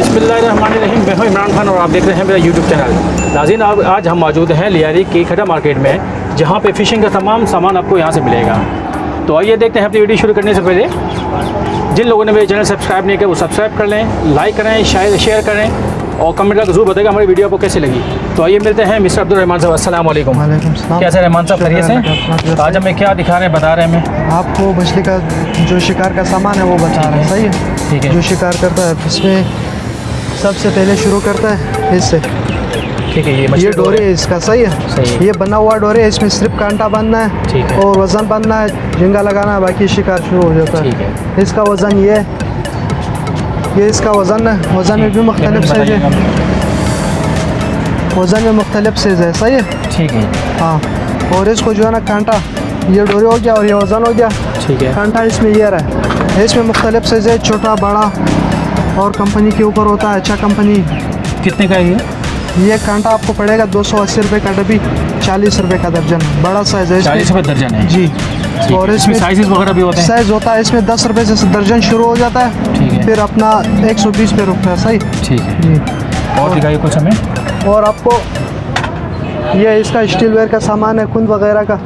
बिस्मिल्लाहिर्रहमानिर्रहीम। मैं हूँ इमरान खान और आप देख रहे हैं मेरा यूट्यूब चैनल। नाजीन आप आज हम मौजूद हैं लियारी की खड़ा मार्केट में जहाँ पे फ़िशिंग का तमाम सामान आपको यहाँ से मिलेगा। तो आइए देखते हैं अपनी वीडियो शुरू करने से पहले। जिन लोगों ने मेरे चैनल सब्सक्राइब नहीं किया वो सब्सक्राइब कर लें लाइक करें शायद शेयर करें और कमेंट करके ज़रूर बताएगा हमारी वीडियो आपको कैसी लगी। तो आइए मिलते हैं मिस्टर अब्दुल रहमान साहब अस्सलाम वालेकुम वालेकुम सलाम। कैसे रहमान साहब खरीय से? आज हमें क्या दिखा रहे हैं बता रहे हैं हमें। आपको मछली का जो शिकार का सामान है वो बता रहे हैं। सही है? ठीक है। जो शिकार करता है इसमें सबसे पहले शुरू करता है इससे। ठीक है ये ये डोरी है इसका सही है। सही है। ये बना हुआ डोरे है इसमें सिर्फ़ कांटा बांधना है ठीक है। और वज़न बांधना है झिंगा लगाना है बाकी शिकार शुरू हो जाता ठीक है। इसका वज़न ये ये इसका वज़न है। वज़न में भी मुख्तलिफ़ साइज़ है वज़न में मुख्तलिफ़ साइज़ है सही है? ठीक है। हाँ। और इसको जो है ना कांटा ये डोरे हो गया और ये वज़न हो गया। ठीक है। कांटा इसमें ये रहा है। इसमें मुख्तलिफ़ साइज़ है छोटा बड़ा और कंपनी के ऊपर होता है अच्छा कंपनी कितने का है ये? ये कांटा आपको पड़ेगा दो सौ अस्सी रुपये का डब्बी चालीस रुपये का दर्जन। बड़ा साइज़ है चालीस रुपये दर्जन है? जी। और इसमें साइजेस वगैरह भी होते हैं? साइज़ होता है इसमें दस रुपये से दर्जन शुरू हो जाता है। ठीक है। फिर अपना एक सौ बीस पे रुकता है सही? ठीक है। जी। और दिखाइए कुछ हमें। और आपको ये इसका स्टील वेयर का सामान है कुंद वगैरह का।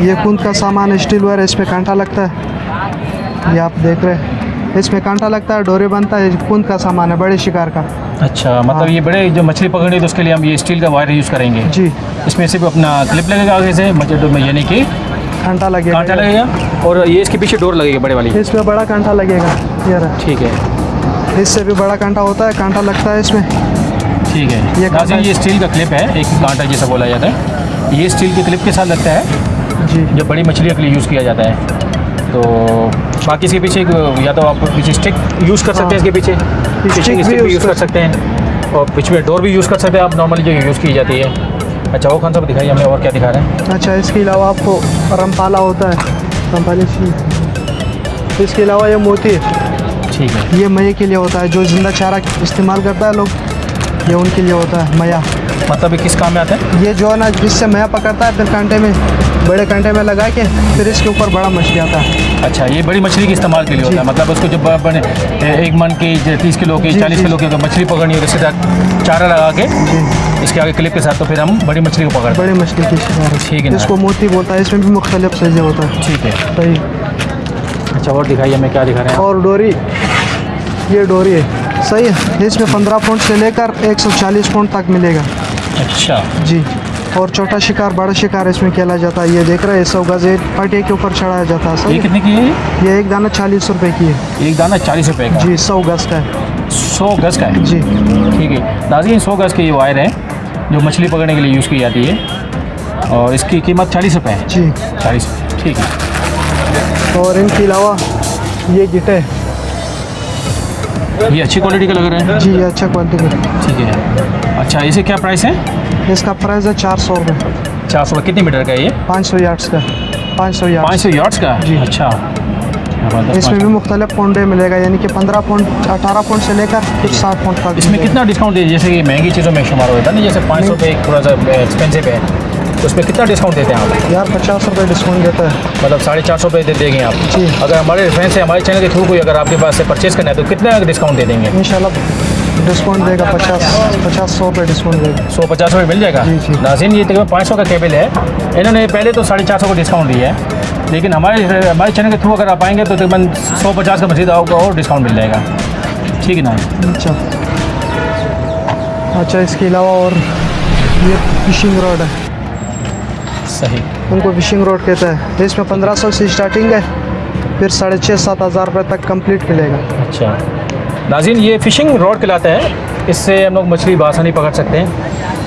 ये कुंद का सामान है स्टील वेयर इसमें कांटा लगता है। ये आप देख रहे हैं। इसमें कांटा लगता है डोरे बनता है कुंद का सामान है बड़े शिकार का। अच्छा मतलब हाँ। ये बड़े जो मछली पकड़नी तो उसके लिए हम ये स्टील का वायर यूज़ करेंगे। जी। इसमें सिर्फ़ अपना क्लिप लगेगा आगे से मतलब में यानी कि कांटा लगेगा। कांटा लगेगा और ये इसके पीछे डोर लगेगा बड़े वाली। इसमें बड़ा कांटा लगेगा ये रहा। ठीक है। इससे भी बड़ा कांटा होता है कांटा लगता है इसमें। ठीक है। ये ये ये स्टील का क्लिप है एक कांटा जैसा बोला जाता है। ये स्टील के क्लिप के साथ लगता है जी। जो बड़ी मछलियों के लिए यूज़ किया जाता है। तो बाकी इसके पीछे या तो आप पीछे स्टिक यूज़ कर सकते हैं इसके पीछे। स्टिक भी यूज़ कर सकते हैं। और बीच में डोर भी यूज़ कर सकते हैं आप नॉर्मली जो यूज़ की जाती है। अच्छा वो कौन सा दिखाइए हमें और क्या दिखा रहे हैं? अच्छा इसके अलावा आपको रमपाला होता है। रमपाली इसके अलावा ये मोती। है ठीक है। ये मये के लिए होता है जो ज़िंदा चारा इस्तेमाल करता है लोग ये उनके लिए होता है मया। मतलब ये किस काम में आता है? ये जो है ना जिससे मैं पकड़ता है फिर कांटे में बड़े कांटे में लगा के फिर इसके ऊपर बड़ा मछली आता है। अच्छा ये बड़ी मछली के इस्तेमाल के लिए होता है? मतलब उसको जब बने एक मन की तीस किलो की चालीस किलो की मछली पकड़नी हो तो सीधा चारा लगा के इसके आगे क्लिप के साथ तो फिर हम बड़ी मछली को पकड़ते बड़ी मछली की ठीक है। इसको मोती बोलता है इसमें भी मुख्तलिफ़ साइजें होता है। ठीक है। सही। अच्छा और दिखाइए हमें क्या दिखा रहे हैं? और डोरी ये डोरी है। सही है। इसमें पंद्रह पौंड से लेकर एक सौ चालीस पौंड तक मिलेगा। अच्छा। जी। और छोटा शिकार बड़ा शिकार इसमें खेला जाता है। ये देख रहे हैं सौ गज एक पटे के ऊपर चढ़ाया जाता है ये कितने की है ये? एक दाना चालीस रुपए की है। एक दाना चालीस रुपए का? जी सौ गज का है। सौ गज का है? जी। ठीक है। नाजीन सौ गज के ये वायर है जो मछली पकड़ने के लिए यूज़ की जाती है। और इसकी कीमत चालीस रुपये है। जी। चालीस ठीक है। और इनके अलावा ये गिटे ये अच्छी क्वालिटी का लग रहा है? जी ये अच्छा क्वालिटी का। ठीक है। अच्छा इसे क्या प्राइस है? इसका प्राइस है चार सौ रुपये चार सौ कितने मीटर का है ये? पाँच सौ यार्ड्स का। पाँच सौ पाँच सौ यार्ड्स का? जी। अच्छा। इसमें भी मुख्तलिफ़ पौंडे मिलेगा यानी कि पंद्रह पौंड अठारह पौंड से लेकर कुछ साठ पौंड तक इसमें कितना डिस्काउंट है? जैसे कि महँगी चीज़ों में शुमार होता है ना जैसे पाँच सौ थोड़ा सा एक्सपेंसिव है। उसमें कितना डिस्काउंट देते हैं आप? यार पचास रुपये डिस्काउंट देता है। मतलब साढ़े चार सौ रुपये दे देंगे आप। जी। अगर हमारे रेफरेंस से हमारे चैनल के थ्रू कोई अगर आपके पास से परचेज करना है तो कितना डिस्काउंट दे देंगे? इंशाल्लाह डिस्काउंट देगा पचास पचास सौ रुपये डिस्काउंट देगा। सौ पचास रुपये मिल जाएगा। नाजिन ये तकरीबन पाँच सौ का केबल है। इन्होंने पहले तो साढ़े चार सौ का डिस्काउंट दिया है। लेकिन हमारे हमारे चैनल के थ्रू अगर आप आएँगे तो तकरीबन सौ पचास का मजीद आपको और डिस्काउंट मिल जाएगा। ठीक है ना? अच्छा। अच्छा इसके अलावा और ये फिशिंग रॉड है। सही। उनको फिशिंग रॉड कहते हैं। इसमें पंद्रह सौ से स्टार्टिंग है फिर साढ़े छः सात हज़ार रुपये तक कंप्लीट मिलेगा अच्छा। नाजिन ये फिशिंग रोड कहलाता है। इससे हम लोग मछली बासानी पकड़ सकते हैं।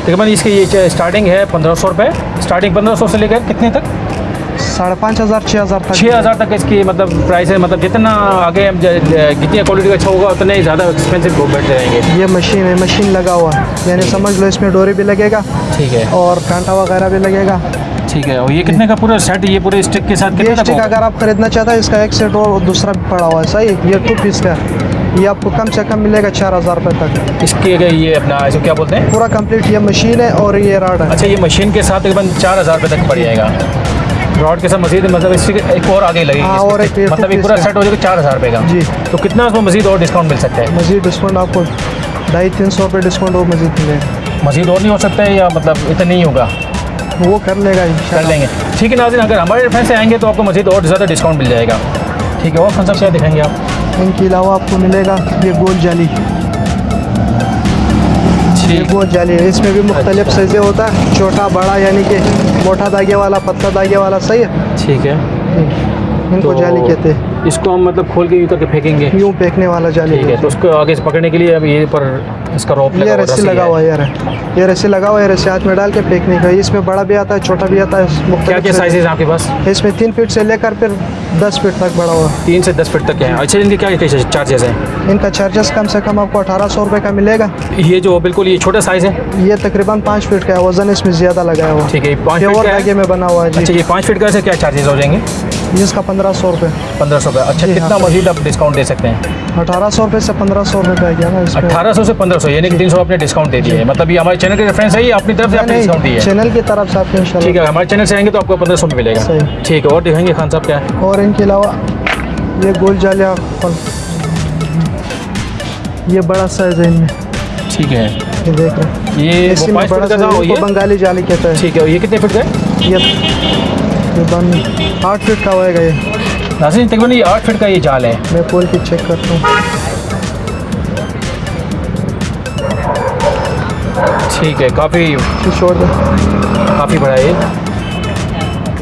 तकरीबन इसकी ये स्टार्टिंग है पंद्रह सौ रुपये स्टार्टिंग पंद्रह सौ से लेकर कितने तक? साढ़े पाँच हज़ार छः हज़ार तक। छः हज़ार तक इसकी मतलब प्राइस है। मतलब जितना आगे हम जितनी क्वालिटी का अच्छा होगा उतने ही ज़्यादा एक्सपेंसिव बैठते रहेंगे ये मशीन है मशीन लगा हुआ है। यानी समझ लो इसमें डोरी भी लगेगा ठीक है। और कांटा वगैरह भी लगेगा। ठीक है। और ये कितने का पूरा सेट ये पूरे स्टिक के साथ कितने स्टिक अगर आप खरीदना चाहते हैं इसका एक सेट और दूसरा भी पड़ा हुआ है सही? ये टू पीस का ये आपको कम से कम मिलेगा चार हज़ार रुपये तक। इसके अगर ये अपना इसको क्या बोलते हैं? पूरा कंप्लीट ये मशीन है और ये राड है। अच्छा ये मशीन के साथ तकरीबन चार हज़ार रुपये तक पड़ जाएगा। रॉड के साथ मजीद मतलब इससे एक और आगे लगेगी हाँ, और एक मतलब एक पूरा सेट हो। जाएगा चार हज़ार रुपये का। जी। तो कितना उसमें मजीद और डिस्काउंट मिल सकता है? मज़ीद डिस्काउंट आपको ढाई तीन सौ रुपये डिस्काउंट और मज़ीद मिलेगा। मजीद और नहीं हो सकता है या मतलब इतना नहीं होगा? वो कर लेगा कर लेंगे। ठीक है नाजिन अगर हमारे रेफरेंस से आएँगे तो आपको मजीद और ज़्यादा डिस्काउंट मिल जाएगा। ठीक है और कौन सा क्या दिखाएँगे आप? इनके अलावा आपको मिलेगा ये गोल जाली। ये गोल जाली है। इसमें भी मुख्तलिफ़ अच्छा। साइज़ें होता है। छोटा बड़ा यानी कि मोटा धागे वाला पतला धागे वाला सही है? ठीक है। इनको तो जाली कहते हैं। इसको हम मतलब खोल के यूँ करके फेंकेंगे। यूँ फेंकने वाला जाली ठीक है तो उसको आगे से पकड़ने के लिए अब ये पर इसका रोप ये लगा हुआ, रस्सी लगा है। हुआ है यार। ये रस्सी लगा हुआ है रस्सी हाथ में डाल के फेंकने का। इसमें बड़ा भी आता है छोटा भी आता है क्या क्या आपके पास? इसमें तीन फीट से लेकर फिर दस फीट तक बड़ा हुआ। तीन से दस फीट तक के हैं। अच्छा इनके क्या चार्जेस हैं? इनका चार्जेस कम से कम आपको अठारह सौ रुपये का मिलेगा। ये जो बिल्कुल ये छोटा साइज़ है? ये तकरीबन पाँच फीट का है वज़न इसमें ज़्यादा लगाया हुआ। ठीक है पाँच और का में बना हुआ है अच्छा जी ये पाँच फीट का क्या चार्जेस हो जाएँगे? इसका पंद्रह सौ रुपये। पंद्रह सौ रुपये। अच्छा कितना हाँ। मजीद आप डिस्काउंट दे सकते हैं? अठारह सौ रुपये से पंद्रह सौ रुपये का गया ना अठारह सौ से पंद्रह सौ यानी कि तीन सौ आपने डिस्काउंट दे दिए है। मतलब ये हमारे चैनल के रेफरेंस है ये अपनी तरफ़ से आपने डिस्काउंट दी नहीं है। चैनल की तरफ़ से आपको ठीक है हमारे चैनल से आएँगे तो आपको पंद्रह सौ में मिलेगा। ठीक है और दिखाएँगे खान साहब क्या है। और इनके अलावा ये गोल जालिया फल। ये बड़ा साइज़ है इनमें। ठीक है। ये देख रहे हैं। ये बंगाली जाली कहता है। ठीक है ये कितने फीट का है? ये तकरीबन आठ फीट का होएगा ये। नासिर तकरीबन ये आठ फीट का ये जाल है। मैं खोल के चेक करता हूँ। ठीक है काफ़ी छोड़ दो काफ़ी बड़ा है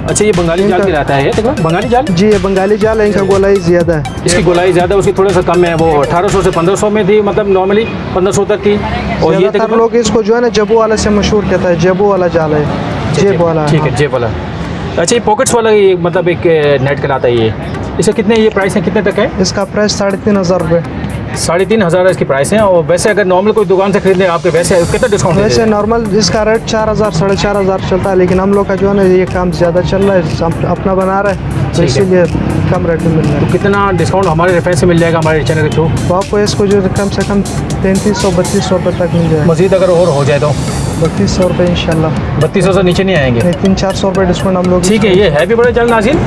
अच्छा ये बंगाली जाल कहलाता है बंगाली जाल? जी ये बंगाली जाल है इनका गोलाई ज़्यादा है। इसकी गोलाई ज़्यादा उसकी थोड़ा सा कम है वो 1800 से 1500 में थी मतलब नॉर्मली 1500 तक की और ये तकरीबन लोग इसको जो है ना जबू वाला से मशहूर कहता है जबू वाला जाल है जेब वाला। ठीक है जेब वाला। अच्छा ये पॉकेट्स वाला ये मतलब एक नेट कहलाता है ये। इसका कितने ये प्राइस है कितने तक है? इसका प्राइस साढ़े तीन हज़ार रुपये साढ़े तीन हज़ार इसकी प्राइस है और वैसे अगर नॉर्मल कोई दुकान से खरीदने आपके वैसे कितना डिस्काउंट वैसे नॉर्मल इसका रेट चार हज़ार साढ़े चार हज़ार चलता है लेकिन हम लोग का जो है ना ये काम ज़्यादा चल रहा है अपना बना रहे हैं तो इसीलिए कम रेट में मिल रहा है। कितना डिस्काउंट हमारे रेफरेंस से मिल जाएगा हमारे चैनल के थ्रू तो आपको इसको जो कम से कम तैंतीस सौ बत्तीस सौ रुपये तक मिल जाएगा। मज़ीद अगर और हो जाए तो? बत्तीस सौ रुपये इंशाल्लाह। बत्तीस सौ से नीचे नहीं आएँगे? तीन चार सौ रुपये डिस्काउंट हम लोग ठीक है ये है भी बड़ा जल नाजिन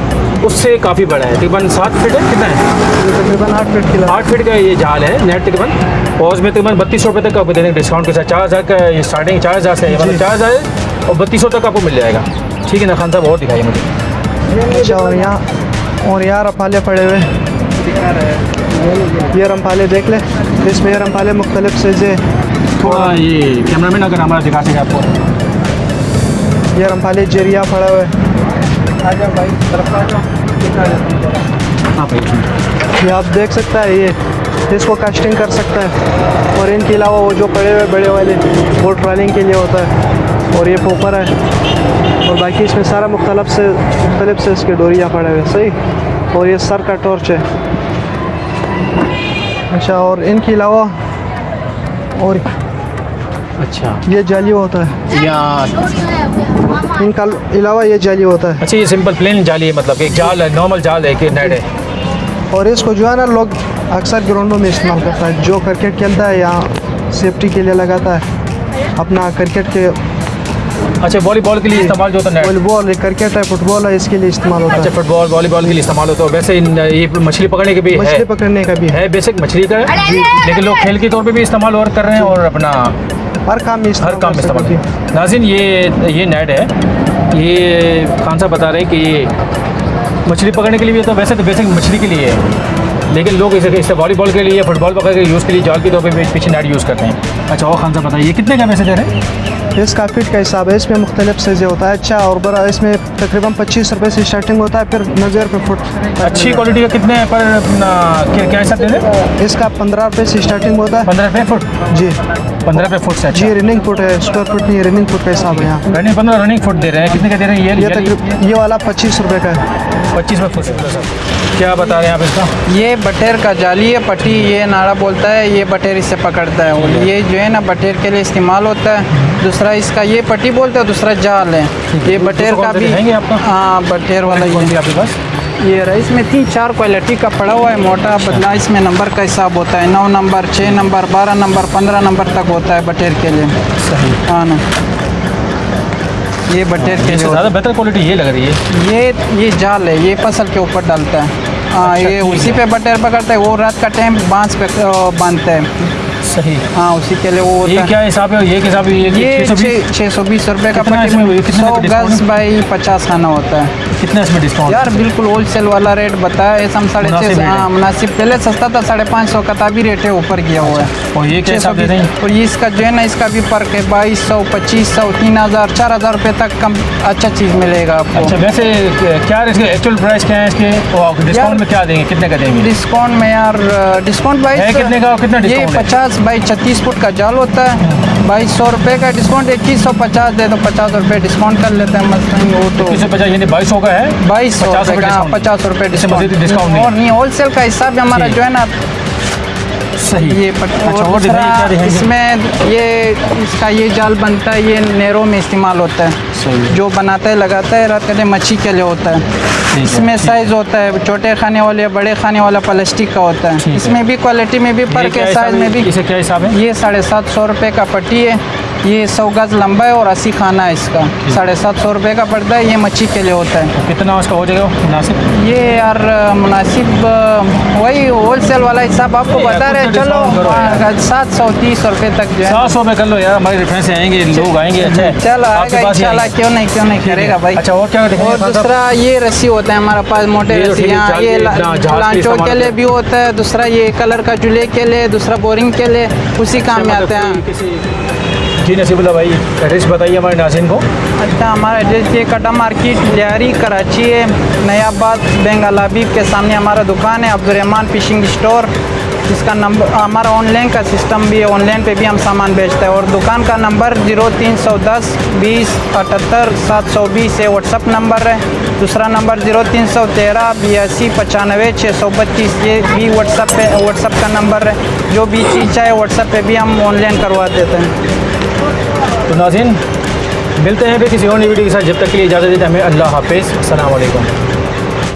उससे काफ़ी बड़ा है। तकरीबन सात फीट है कितना है? तकरीबन आठ फीट की आठ फीट का ये जाल है नेट तकरीबन। और उसमें तकरीबन बत्तीस सौ रुपये तक आपको देने डिस्काउंट के साथ। चार हज़ार का ये स्टार्टिंग चार हज़ार से है मतलब चार हज़ार और बत्तीस सौ तक आपको मिल जाएगा। ठीक है ना खान साहब और दिखाइए मुझे। अच्छा और यहाँ और यहाँ रंपाले पड़े हुए। ये रंपाले देख ले इसमें ये रंपाले मुख्तलिफ़ साइज़े थोड़ा ये कैमरामैन अगर हमारा दिखा सके आपको। ये रंपाले ज़रिया पड़ा हुआ है। आ जाओ भाई तरफ़ आ जाओ। हाँ भाई ये आप देख सकता है ये इसको कास्टिंग कर सकता है। और इनके अलावा वो जो पड़े हुए बड़े वाले वो ट्रॉलिंग के लिए होता है। और ये पोपर है। और बाकी इसमें सारा मुख्तलफ से मुख्तलिफ़ से इसके डोरियाँ पड़े हुए सही? और ये सर का टॉर्च है। अच्छा और इनके अलावा और अच्छा। ये जाली होता है। यहाँ इनका अलावा ये जाली होता है। अच्छा ये सिंपल प्लेन जाली है मतलब एक जाल है नॉर्मल जाल है कि नेट है। और इसको जो है ना लोग अक्सर ग्राउंडों में इस्तेमाल करता है जो क्रिकेट खेलता है या सेफ्टी के लिए लगाता है अपना क्रिकेट के अच्छा वॉलीबॉल के लिए इस्तेमाल जो होता है वॉलीबॉल क्रिकेट है फुटबॉल है इसके लिए इस्तेमाल होता है। अच्छा फुटबॉल वॉलीबॉल के लिए इस्तेमाल होता है वैसे ये मछली पकड़ने के भी मछली पकड़ने का भी है। है बेसिक मछली का है। लेकिन लोग खेल के तौर पे भी इस्तेमाल और कर रहे हैं और अपना हर काम में हर काम में इस्तेमाल नाजिन ये ये नेट है। ये खान साहब बता रहे हैं कि ये मछली पकड़ने के लिए भी है तो वैसे तो बेसिक मछली के लिए है। लेकिन लोग इसे इसे वॉलीबॉल के लिए फुटबॉल पकड़ के यूज़ के लिए जाल के तौर पर पीछे नेट यूज़ करते हैं। अच्छा और खान साहब बताइए ये कितने का मैसेजर है? इसका फीट का हिसाब है इसमें मुख्तलिफ़ साइज़ें होता है अच्छा और बड़ा इसमें तकरीबन पच्चीस रुपये से स्टार्टिंग होता है फिर नज़र पे फुट। अच्छी क्वालिटी का कितने पर क्या हिसाब इसका पंद्रह रुपये से स्टार्टिंग होता है। पंद्रह रुपये फुट? जी। पंद्रह रुपये फुट से अच्छा। जी रनिंग फुट है स्क्वायर फुट नहीं रनिंग फुट का हिसाब है यहाँ। रनिंग पंद्रह रनिंग फुट दे रहे हैं कितने का दे रहे हैं? ये ये ये वाला पच्चीस रुपये का है। पच्चीस में फुट से क्या बता रहे हैं आप इसका? ये बटेर का जाली है पट्टी ये नाड़ा बोलता है ये बटेर इससे पकड़ता है। और ये जो है ना बटेर के लिए इस्तेमाल होता है। दूसरा इसका ये पट्टी बोलते हैं दूसरा जाल है। ये बटेर का भी हाँ बटेर वाला ये। आपके पास? ये रहा इसमें तीन चार क्वालिटी का पड़ा हुआ है मोटा पतला इसमें नंबर का हिसाब होता है। नौ नंबर छः नंबर बारह नंबर पंद्रह नंबर तक होता है बटेर के लिए। सही। हाँ ना। ये बटेर के ज़्यादा बेहतर क्वालिटी ये लग रही है। ये ये जाल है ये फ़सल के ऊपर डालता है। हाँ अच्छा, ये उसी है। पे बटेर पकड़ता है वो रात का टाइम बाँस पे बांधता है। सही। हाँ उसी के लिए वो ये क्या हिसाब है? ये हिसाब है? ये छः सौ बीस? रुपये का कितने सौ गज बाई पचास खाना होता है। कितना इसमें डिस्काउंट यार बिल्कुल होलसेल वाला रेट बताया ऐसा हम साढ़े छः रेट है। मुनासिब। पहले सस्ता था साढ़े पाँच सौ का था अभी रेट है ऊपर किया हुआ है। और ये हिसाब दे रहे हैं? और ये इसका जो है ना इसका भी फ़र्क है बाईस सौ पच्चीस सौ तीन हज़ार चार हज़ार रुपये तक कम अच्छा चीज़ मिलेगा आपको। अच्छा वैसे क्या इसके एक्चुअल प्राइस क्या है इसके? और डिस्काउंट में क्या देंगे? कितने का देंगे? डिस्काउंट में यार डिस्काउंट बाईस कितने का कितना ये पचास बाई छत्तीस फुट का जाल होता है। बाईस सौ रुपये का डिस्काउंट इक्कीस सौ पचास दे दो पचास रुपये डिस्काउंट कर लेते हैं। मसलन वो तो यानी बाईस सौ का है। बाईस सौ पचास रुपये हाँ, डिस्काउंट। और नहीं होलसेल का हिसाब हमारा जो। है ना। सही। ये अच्छा और इसमें ये इसका ये जाल बनता है ये नहरों में इस्तेमाल होता है। जो बनाता है लगाता है रात हैं मच्छी के लिए होता है। इसमें साइज़ होता है छोटे खाने वाले बड़े खाने वाला प्लास्टिक का होता है। इसमें भी क्वालिटी में भी पर हिसाब साइज़ में भी। इसे क्या हिसाब है? ये साढ़े सात सौ रुपये का पट्टी है। ये सौ गज लंबा है और अस्सी खाना है इसका। साढ़े सात सौ रुपये का पड़ता है ये मच्छी के लिए होता है। कितना उसका हो जाएगा मुनासिब? ये यार मुनासिब वही होलसेल वाला हिसाब आपको बता रहे हैं। तो चलो यार। सात सौ तीस रुपये तक जो है। सात सौ में कर लो यार हमारे रेफरेंस आएँगे लोग आएँगे अच्छा चलो आएगा इंशाल्लाह क्यों नहीं क्यों नहीं करेगा भाई। अच्छा और क्या और दूसरा ये रस्सी होता है हमारे पास मोटे तो रस्सी है, हाँ ये लांचों के लिए भी होता है दूसरा ये कलर का जुले के लिए दूसरा बोरिंग के लिए उसी काम में आते हैं। जी नसीबुल्ला भाई एड्रेस बताइए हमारे नाजिन को। अच्छा हमारा एड्रेस ये कटा मार्केट लियारी कराची है, नयाबाद, बेंगल हबीब के सामने हमारा दुकान है, अब्दुलरहमान फिशिंग स्टोर इसका नंबर हमारा ऑनलाइन का सिस्टम भी है ऑनलाइन पे भी हम सामान बेचते हैं। और दुकान का नंबर ज़ीरो तीन सौ दस बीस अठहत्तर सात सौ बीस है व्हाट्सअप नंबर है। दूसरा नंबर ज़ीरो तीन सौ तेरह बयासी पचानवे छः सौ बत्तीस, ये भी व्हाट्सअप पे व्हाट्सअप का नंबर है। जो भी चीज़ चाहे व्हाट्सअप पे भी हम ऑनलाइन करवा देते हैं। तो नाजिन मिलते हैं फिर किसी और वीडियो के साथ। जब तक के लिए इजाज़त देते हमें अल्लाह हाफिज़। अल्लाम